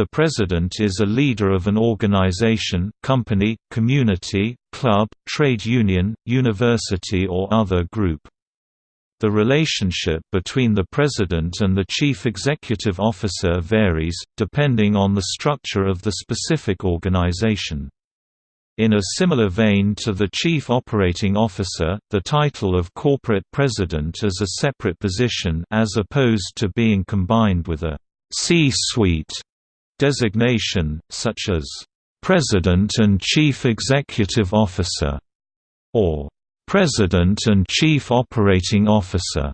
The president is a leader of an organization, company, community, club, trade union, university or other group. The relationship between the president and the chief executive officer varies, depending on the structure of the specific organization. In a similar vein to the Chief Operating Officer, the title of Corporate President is a separate position as opposed to being combined with a C-suite designation, such as President and Chief Executive Officer, or President and Chief Operating Officer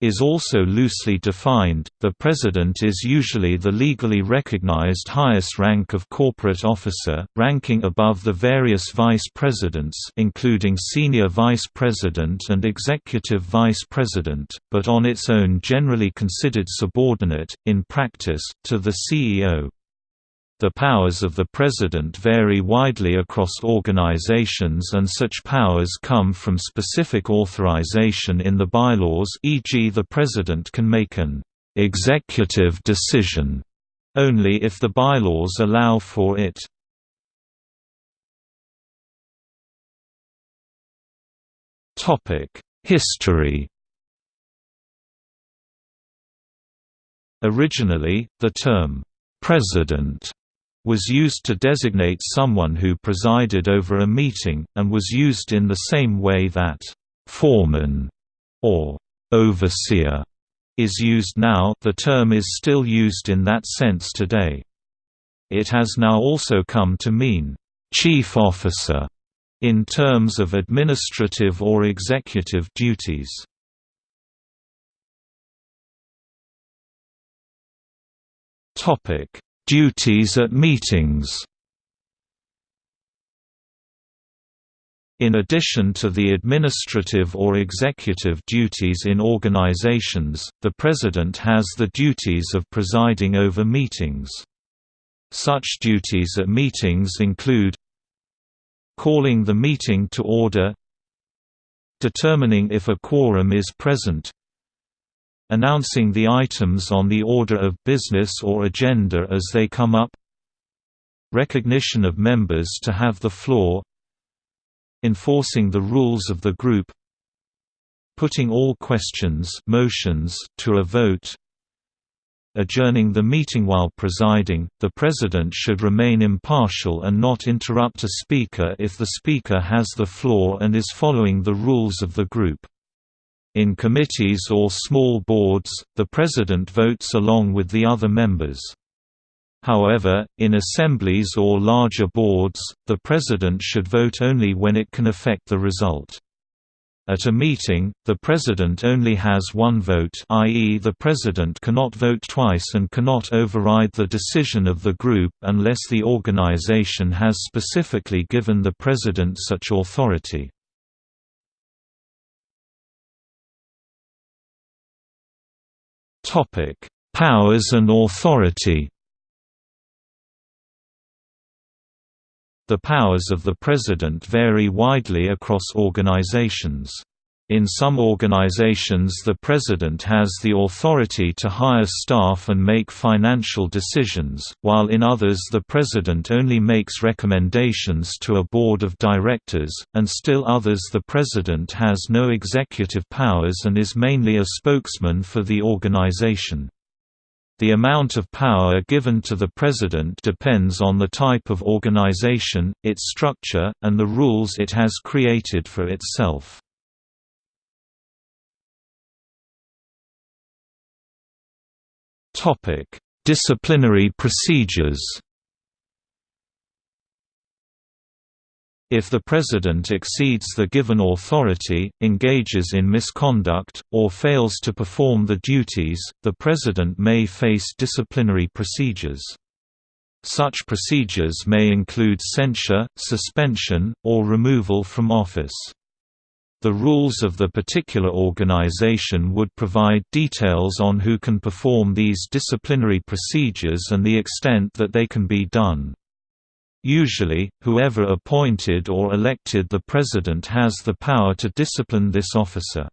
is also loosely defined. The President is usually the legally recognized highest rank of corporate officer, ranking above the various vice presidents including Senior Vice President and Executive Vice President, but on its own generally considered subordinate, in practice, to the CEO. The powers of the President vary widely across organizations and such powers come from specific authorization in the bylaws e.g. the President can make an «executive decision» only if the bylaws allow for it. History Originally, the term «president» was used to designate someone who presided over a meeting, and was used in the same way that «foreman» or «overseer» is used now the term is still used in that sense today. It has now also come to mean «chief officer» in terms of administrative or executive duties. Topic Duties at meetings In addition to the administrative or executive duties in organizations, the President has the duties of presiding over meetings. Such duties at meetings include calling the meeting to order determining if a quorum is present announcing the items on the order of business or agenda as they come up. Recognition of members to have the floor. Enforcing the rules of the group. Putting all questions motions to a vote. Adjourning the meeting while presiding, the President should remain impartial and not interrupt a speaker if the speaker has the floor and is following the rules of the group. In committees or small boards, the president votes along with the other members. However, in assemblies or larger boards, the president should vote only when it can affect the result. At a meeting, the president only has one vote i.e. the president cannot vote twice and cannot override the decision of the group unless the organization has specifically given the president such authority. Topic: Powers and authority. The powers of the President vary widely across organizations. In some organizations the President has the authority to hire staff and make financial decisions, while in others the President only makes recommendations to a board of directors, and still others the President has no executive powers and is mainly a spokesman for the organization. The amount of power given to the President depends on the type of organization, its structure, and the rules it has created for itself. Topic: Disciplinary procedures. If the President exceeds the given authority, engages in misconduct, or fails to perform the duties, the President may face disciplinary procedures. Such procedures may include censure, suspension, or removal from office. The rules of the particular organization would provide details on who can perform these disciplinary procedures and the extent that they can be done. Usually, whoever appointed or elected the president has the power to discipline this officer.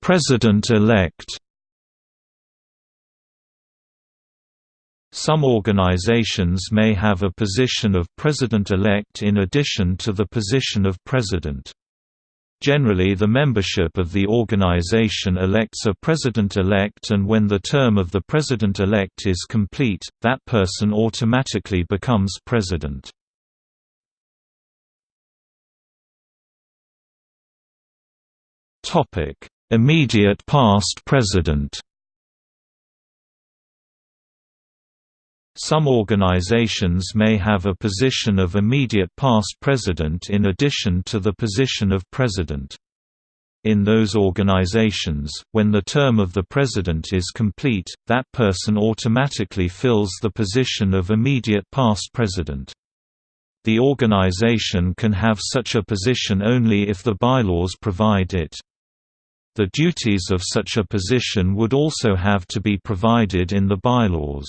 President-elect Some organizations may have a position of president-elect in addition to the position of president. Generally the membership of the organization elects a president-elect and when the term of the president-elect is complete, that person automatically becomes president. Immediate past president Some organizations may have a position of immediate past president in addition to the position of president. In those organizations, when the term of the president is complete, that person automatically fills the position of immediate past president. The organization can have such a position only if the bylaws provide it. The duties of such a position would also have to be provided in the bylaws.